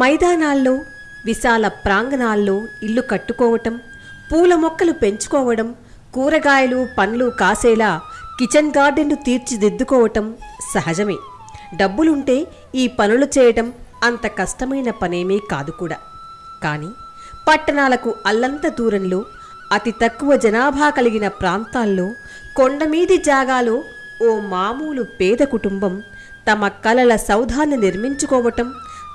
మైదానాల్లో విశాల ప్రాంగణాల్లో ఇల్లు కట్టుకోవటం పూల మొక్కలు పెంచుకోవడం కూరగాయలు పండ్లు కాసేలా కిచెన్ గార్డెన్ను తీర్చిదిద్దుకోవటం సహజమే. డబ్బులుంటే ఈ పనులు చేయటం అంత కష్టమైన పనేమీ కాదు కూడా. కానీ పట్టణాలకు అల్లంత దూరంలో అతి తక్కువ జనాభా కలిగిన ప్రాంతాల్లో కొండమీది జాగాలో ఓ మామూలు పేద కుటుంబం తమ కలల సౌధాన్ని నిర్మించుకోవటం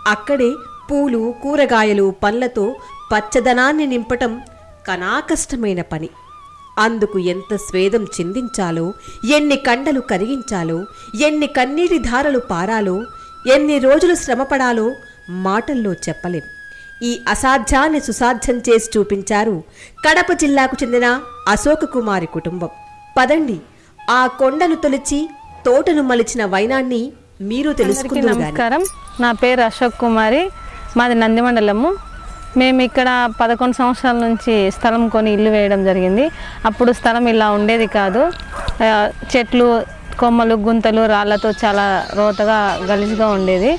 అక్కడే పూలు కూరగాయలు పండ్లతో పచ్చదనాన్ని నింపటం కనాకష్టమైన పని. అందుకు ఎంత స్వేదం చిందించాలో ఎన్ని కండలు కరిగించాలో ఎన్ని కన్నీటి ధారలు పారాలో ఎన్ని రోజులు శ్రమపడాలో మాటల్లో చెప్పలేం. ఈ అసాధ్యాన్ని సుసాధ్యం చేసి చూపించారు కడప జిల్లాకు చెందిన అశోక కుమారి కుటుంబం. పదండి ఆ కొండను తొలిచి తోటను మలిచిన వైనాన్ని మీరు గాని. నమస్కారం. నా పేరు అశోక్ కుమారి. మాది నందిమండలము. మేము ఇక్కడ పదకొండు సంవత్సరాల నుంచి స్థలం కొని ఇల్లు వేయడం జరిగింది. అప్పుడు స్థలం ఇలా ఉండేది కాదు. చెట్లు కొమ్మలు గుంతలు రాళ్ళతో చాలా రోతగా గలీజ్గా ఉండేది.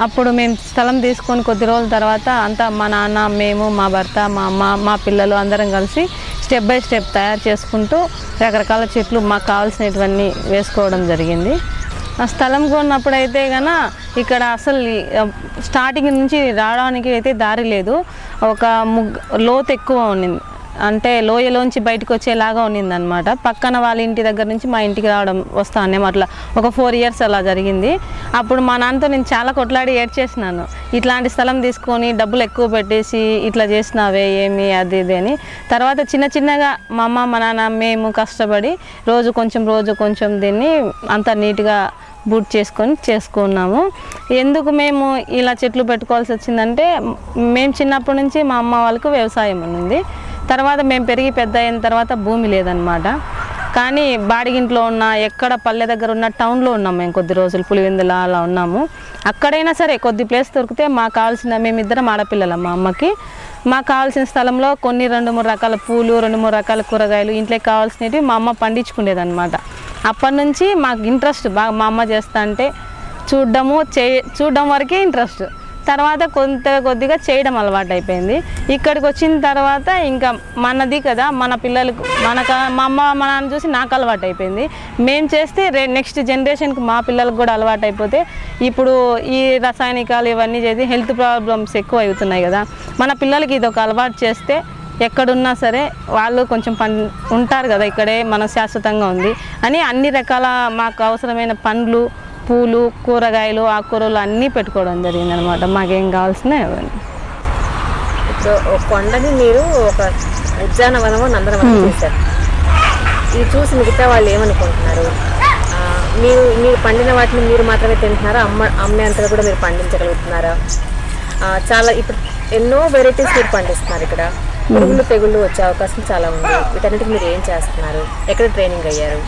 అప్పుడు మేము స్థలం తీసుకొని కొద్ది రోజుల తర్వాత అంతా మా నాన్న మేము మా భర్త మా అమ్మ మా పిల్లలు అందరం కలిసి స్టెప్ బై స్టెప్ తయారు చేసుకుంటూ రకరకాల చెట్లు మాకు కావాల్సినటువన్నీ వేసుకోవడం జరిగింది. స్థలం కొన్నప్పుడు అయితే ఇక్కడ అసలు స్టార్టింగ్ నుంచి రావడానికి అయితే దారి లేదు. ఒక ముగ్ లోతు ఎక్కువ ఉన్నింది అంటే లోయలోంచి బయటకు వచ్చేలాగా ఉన్నింది అనమాట పక్కన వాళ్ళ ఇంటి దగ్గర నుంచి మా ఇంటికి రావడం వస్తానే అట్లా. ఒక ఫోర్ ఇయర్స్ అలా జరిగింది. అప్పుడు మా నాన్నతో నేను చాలా కొట్లాడి ఏడ్చేసినాను. ఇట్లాంటి స్థలం తీసుకొని డబ్బులు ఎక్కువ పెట్టేసి ఇట్లా చేసినావే ఏమి అది ఇది అని. తర్వాత చిన్న చిన్నగా మా అమ్మ మా నాన్న మేము కష్టపడి రోజు కొంచెం రోజు కొంచెం దీన్ని అంత నీట్గా బూట్ చేసుకొని చేసుకున్నాము. ఎందుకు మేము ఇలా చెట్లు పెట్టుకోవాల్సి వచ్చిందంటే మేము చిన్నప్పటి నుంచి మా అమ్మ వాళ్ళకు వ్యవసాయం ఉంది తర్వాత మేము పెరిగి పెద్ద అయిన తర్వాత భూమి లేదనమాట కానీ బాడిగింట్లో ఉన్న ఎక్కడ పల్లె దగ్గర ఉన్న టౌన్లో ఉన్నాం మేము కొద్ది రోజులు పులివెందుల అలా ఉన్నాము. అక్కడైనా సరే కొద్ది ప్లేస్ దొరికితే మాకు కావాల్సిన మేమిద్దరం ఆడపిల్లలు మా అమ్మకి. మాకు కావాల్సిన స్థలంలో కొన్ని రెండు మూడు రకాల పూలు రెండు మూడు రకాల కూరగాయలు ఇంట్లోకి కావాల్సినవి మా అమ్మ పండించుకునేదన్నమాట. అప్పటి నుంచి మాకు ఇంట్రెస్ట్ బాగా మా అమ్మ చేస్తా అంటే చూడడము చే చూడడం వరకే ఇంట్రెస్ట్ తర్వాత కొంత కొద్దిగా చేయడం అలవాటు అయిపోయింది ఇక్కడికి వచ్చిన తర్వాత ఇంకా మనది కదా మన పిల్లలకు మనకు మా అమ్మ మా నాన్న చూసి నాకు అలవాటు అయిపోయింది మేము చేస్తే రే నెక్స్ట్ జనరేషన్కి మా పిల్లలకు కూడా అలవాటు అయిపోతే ఇప్పుడు ఈ రసాయనికాలు ఇవన్నీ చేసి హెల్త్ ప్రాబ్లమ్స్ ఎక్కువ అవుతున్నాయి కదా. మన పిల్లలకి ఇది ఒక అలవాటు చేస్తే ఎక్కడున్నా సరే వాళ్ళు కొంచెం పం ఉంటారు కదా ఇక్కడే మనం శాశ్వతంగా ఉంది అని అన్ని రకాల మాకు అవసరమైన పండ్లు పూలు కూరగాయలు ఆకుకూరలు అన్నీ పెట్టుకోవడం జరిగింది అనమాట మాకేం కావాల్సిన ఇవన్నీ ఒక కొండని మీరు ఒక ఉద్యానవనము నందనవనం చేశారు. ఇది చూసి మిగతా వాళ్ళు ఏమనుకుంటున్నారు? మీరు మీరు పండిన వాటిని మీరు మాత్రమే తింటున్నారా? అమ్మ అమ్మేంతగా కూడా మీరు పండించగలుగుతున్నారా? చాలా ఇప్పుడు ఎన్నో వెరైటీస్ మీరు పండిస్తున్నారు ఇక్కడ. పురుగులు తెగుళ్ళు వచ్చే అవకాశం చాలా ఉంది. వీటన్నిటికి మీరు ఏం చేస్తున్నారు? ఎక్కడ ట్రైనింగ్ అయ్యారు?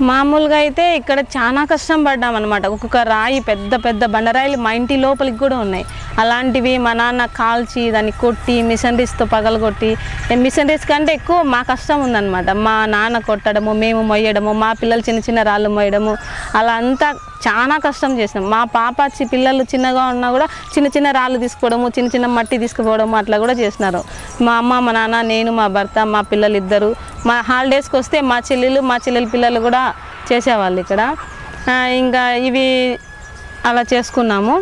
మామూలుగా అయితే ఇక్కడ చాలా కష్టం పడ్డాం అనమాట ఒక్కొక్క రాయి పెద్ద పెద్ద బండరాయిలు మా ఇంటి లోపలికి కూడా ఉన్నాయి. అలాంటివి మా నాన్న కాల్చి దాన్ని కొట్టి మిషనరీస్తో పగలగొట్టి మిషనరీస్ కంటే ఎక్కువ మా కష్టం ఉందన్నమాట. మా నాన్న కొట్టడము మేము మొయ్యడము మా పిల్లలు చిన్న చిన్న రాళ్ళు మొయ్యడము అలా అంతా చాలా కష్టం చేసినాం. మా పాప పిల్లలు చిన్నగా ఉన్నా కూడా చిన్న చిన్న రాళ్ళు తీసుకోవడము చిన్న చిన్న మట్టి తీసుకుపోవడము అట్లా కూడా చేసినారు. మా అమ్మ మా నాన్న నేను మా భర్త మా పిల్లలు ఇద్దరు మా హాలిడేస్కి వస్తే మా చెల్లెలు మా చెల్లెల పిల్లలు కూడా చేసేవాళ్ళు ఇక్కడ. ఇంకా ఇవి అలా చేసుకున్నాము.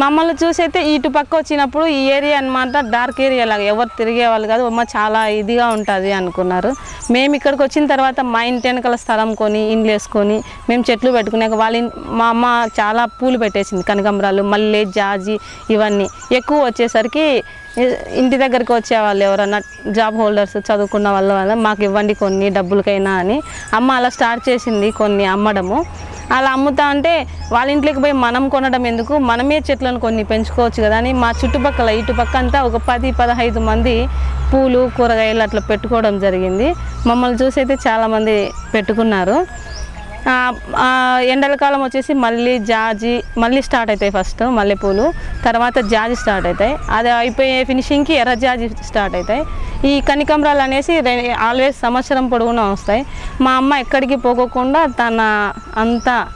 మమ్మల్ని చూసి అయితే ఇటు పక్క వచ్చినప్పుడు ఈ ఏరియా అన్నమాట డార్క్ ఏరియా లాగా. ఎవరు తిరిగే వాళ్ళు కాదు అమ్మ చాలా ఇదిగా ఉంటుంది అనుకున్నారు. మేము ఇక్కడికి వచ్చిన తర్వాత మా ఇంటి వెనకాల స్థలం కొని ఇండ్లు వేసుకొని మేము చెట్లు పెట్టుకున్నాక వాళ్ళ మా అమ్మ చాలా పూలు పెట్టేసింది కనకాంబరాలు మల్లె జాజి ఇవన్నీ. ఎక్కువ వచ్చేసరికి ఇంటి దగ్గరికి వచ్చేవాళ్ళు ఎవరన్నా జాబ్ హోల్డర్స్ చదువుకున్న వాళ్ళ వల్ల మాకు ఇవ్వండి కొన్ని డబ్బులకైనా అని. అమ్మ అలా స్టార్ట్ చేసింది కొన్ని అమ్మడము. అలా అమ్ముతా అంటే వాళ్ళ ఇంట్లోకి పోయి మనం కొనడం ఎందుకు? మనమే చెట్లను కొన్ని పెంచుకోవచ్చు కదా అని మా చుట్టుపక్కల ఇటుపక్క అంతా ఒక పది పదహైదు మంది పూలు కూరగాయలు అట్లా పెట్టుకోవడం జరిగింది. మమ్మల్ని చూసి అయితే చాలామంది పెట్టుకున్నారు. ఎండల కాలం వచ్చేసి మళ్ళీ జాజి మళ్ళీ స్టార్ట్ అవుతాయి ఫస్ట్ మల్లెపూలు. తర్వాత జాజి స్టార్ట్ అవుతాయి. అది అయిపోయే ఫినిషింగ్కి ఎర్ర జాజి స్టార్ట్ అవుతాయి. ఈ కనికంబరాలు అనేసి ఆల్వేస్ సంవత్సరం పొడవునా వస్తాయి. మా అమ్మ ఎక్కడికి పోకోకుండా తన అంతా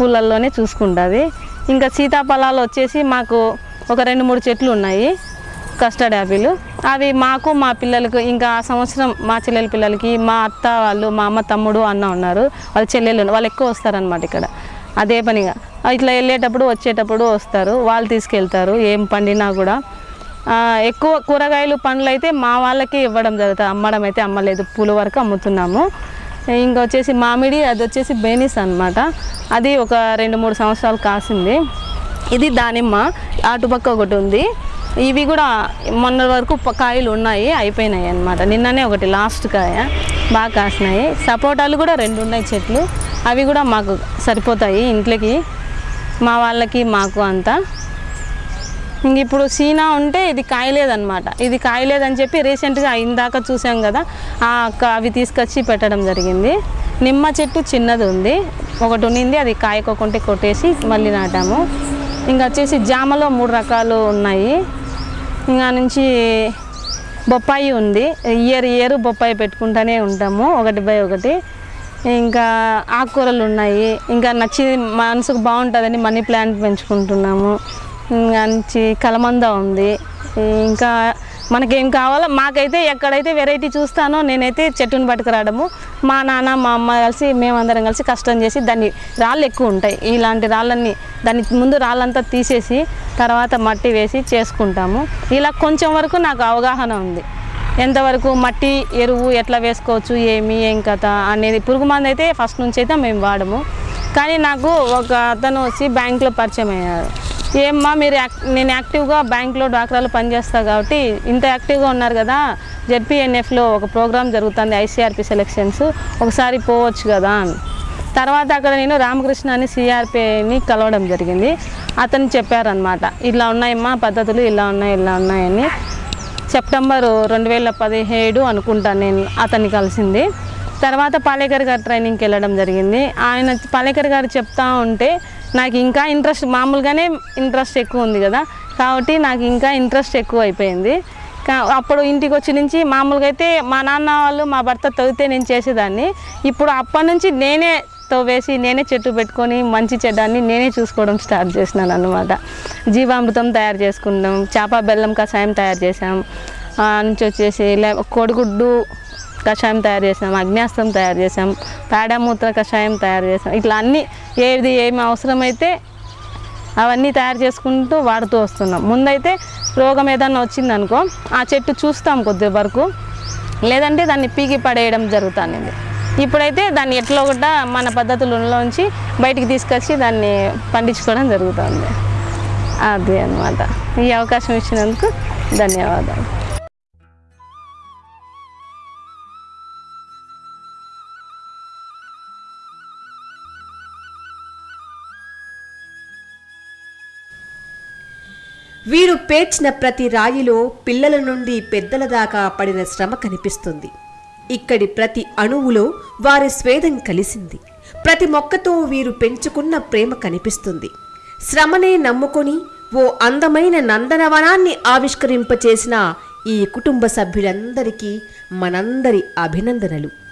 పూలల్లోనే చూసుకుంటుంది. ఇంకా సీతాఫలాలు వచ్చేసి మాకు ఒక రెండు మూడు చెట్లు ఉన్నాయి కస్టర్డ్ యాపిల్. అవి మాకు మా పిల్లలకు ఇంకా ఆ సంవత్సరం మా చెల్లెల పిల్లలకి మా అత్త వాళ్ళు మా అమ్మ తమ్ముడు అన్న ఉన్నారు. వాళ్ళ చెల్లెలు వాళ్ళు ఎక్కువ వస్తారనమాట ఇక్కడ. అదే పనిగా. ఇట్లా వెళ్ళేటప్పుడు వచ్చేటప్పుడు వస్తారు. వాళ్ళు తీసుకెళ్తారు. ఏం పండినా కూడా. ఎక్కువ కూరగాయలు పండ్లు అయితే మా వాళ్ళకి ఇవ్వడం జరుగుతుంది. అమ్మడం అయితే అమ్మలేదు. పూల వరకు అమ్ముతున్నాము. ఇంకా వచ్చేసి మామిడి అది వచ్చేసి బేనిస్ అన్నమాట. అది ఒక రెండు మూడు సంవత్సరాలు కాసింది. ఇది దానిమ్మ. అటుపక్క ఒకటి ఉంది. ఇవి కూడా మొన్న వరకు కాయలు ఉన్నాయి అయిపోయినాయి అనమాట నిన్ననే ఒకటి లాస్ట్ కాయ. బాగా కాసినాయి. సపోటాలు కూడా రెండు ఉన్నాయి చెట్లు. అవి కూడా మాకు సరిపోతాయి ఇంట్లోకి. మా వాళ్ళకి మాకు అంతా. ఇంక ఇప్పుడు సీనా ఉంటే ఇది కాయలేదన్నమాట. ఇది కాయలేదని చెప్పి రీసెంట్గా ఇందాక చూసాం కదా ఆ క- అవి తీసుకొచ్చి పెట్టడం జరిగింది. నిమ్మ చెట్టు చిన్నది ఉంది. ఒకటి ఉన్నింది అది కాయకోకుంటే కొట్టేసి మళ్ళీ నాటాము. ఇంకా వచ్చేసి జామలో మూడు రకాలు ఉన్నాయి. ఇంకా నుంచి బొప్పాయి ఉంది. ఇయర్ ఇయర్ బొప్పాయి పెట్టుకుంటూనే ఉంటాము ఒకటి బై ఒకటి. ఇంకా ఆకుకూరలు ఉన్నాయి. ఇంకా నచ్చి మనసుకు బాగుంటుందని మనీ ప్లాంట్ పెంచుకుంటున్నాము. ఇంకా కలమంద ఉంది. ఇంకా మనకేం కావాలో మాకైతే ఎక్కడైతే వెరైటీ చూస్తానో నేనైతే చెట్టుని పట్టుకురావడము మా నాన్న మా అమ్మ కలిసి మేమందరం కలిసి కష్టం చేసి దాన్ని రాళ్ళు ఎక్కువ ఉంటాయి. ఇలాంటి రాళ్ళన్నీ దాన్ని ముందు రాళ్ళంతా తీసేసి తర్వాత మట్టి వేసి చేసుకుంటాము. ఇలా కొంచెం వరకు నాకు అవగాహన ఉంది. ఎంతవరకు మట్టి ఎరువు ఎట్లా వేసుకోవచ్చు ఏమి ఏం కథ అనేది పురుగు మందు అయితే ఫస్ట్ నుంచి అయితే మేము వాడము. కానీ నాకు ఒక అతను వచ్చి బ్యాంక్లో పరిచయం అయ్యారు. ఏమ్మా మీరు నేను యాక్టివ్గా బ్యాంక్లో డాక్రాలు పనిచేస్తా కాబట్టి ఇంత యాక్టివ్గా ఉన్నారు కదా జెడ్పీఎన్ఎఫ్లో ఒక ప్రోగ్రామ్ జరుగుతుంది ఐసీఆర్పి సెలెక్షన్స్. ఒకసారి పోవచ్చు కదా అని. తర్వాత అక్కడ నేను రామకృష్ణ అని సిఆర్పిని కలవడం జరిగింది. అతను చెప్పారనమాట ఇలా ఉన్నాయమ్మా పద్ధతులు ఇలా ఉన్నాయి ఇలా ఉన్నాయని. సెప్టెంబర్ రెండు వేల పదిహేడు అనుకుంటాను నేను అతన్ని కలిసింది. తర్వాత పాలేకర్ గారు ట్రైనింగ్కి వెళ్ళడం జరిగింది. ఆయన పాలేకర్ గారు చెప్తా ఉంటే నాకు ఇంకా ఇంట్రెస్ట్ మామూలుగానే ఇంట్రెస్ట్ ఎక్కువ ఉంది కదా. కాబట్టి నాకు ఇంకా ఇంట్రెస్ట్ ఎక్కువ అయిపోయింది. అప్పుడు ఇంటికి వచ్చి నుంచి మామూలుగా అయితే మా నాన్న వాళ్ళు మా భర్త తవ్వితే నేను చేసేదాన్ని. ఇప్పుడు అప్పటి నుంచి నేనే తవ్వేసి నేనే చెట్టు పెట్టుకొని మంచి చెడ్డాన్ని నేనే చూసుకోవడం స్టార్ట్ చేసినాను అనమాట జీవామృతం తయారు చేసుకుంటాం చేప బెల్లం కషాయం తయారు చేసాం నుంచి వచ్చేసి లే కోడిగుడ్డు కషాయం తయారు చేసాం అగ్నేస్తం తయారు చేసాం పేడమూత్ర కషాయం తయారు చేసాం. ఇట్లా అన్నీ ఏది ఏమి అవసరమైతే అవన్నీ తయారు చేసుకుంటూ వాడుతూ వస్తున్నాం. ముందైతే రోగం ఏదన్నా వచ్చిందనుకో ఆ చెట్టు చూస్తాం కొద్ది వరకు. లేదంటే దాన్ని పీకి పడేయడం జరుగుతుంది ఇప్పుడైతే దాన్ని ఎట్లా కూడా మన పద్ధతులలోంచి బయటికి తీసుకొచ్చి దాన్ని పండించుకోవడం జరుగుతుంది. అదే అన్నమాట. ఈ అవకాశం ఇచ్చినందుకు ధన్యవాదాలు. వీరు పేర్చిన ప్రతి రాయిలో పిల్లల నుండి పెద్దల దాకా పడిన శ్రమ కనిపిస్తుంది. ఇక్కడి ప్రతి అణువులో వారి స్వేదం కలిసింది. ప్రతి మొక్కతో వీరు పెంచుకున్న ప్రేమ కనిపిస్తుంది. శ్రమనే నమ్ముకొని ఓ అందమైన నందనవనాన్ని ఆవిష్కరింపచేసిన ఈ కుటుంబ సభ్యులందరికీ మనందరి అభినందనలు.